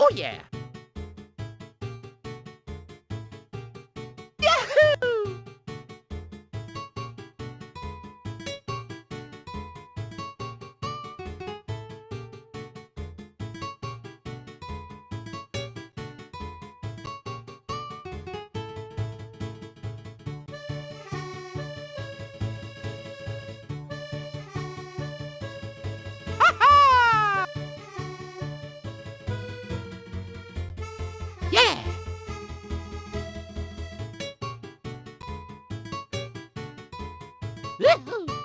Oh yeah, Woohoo!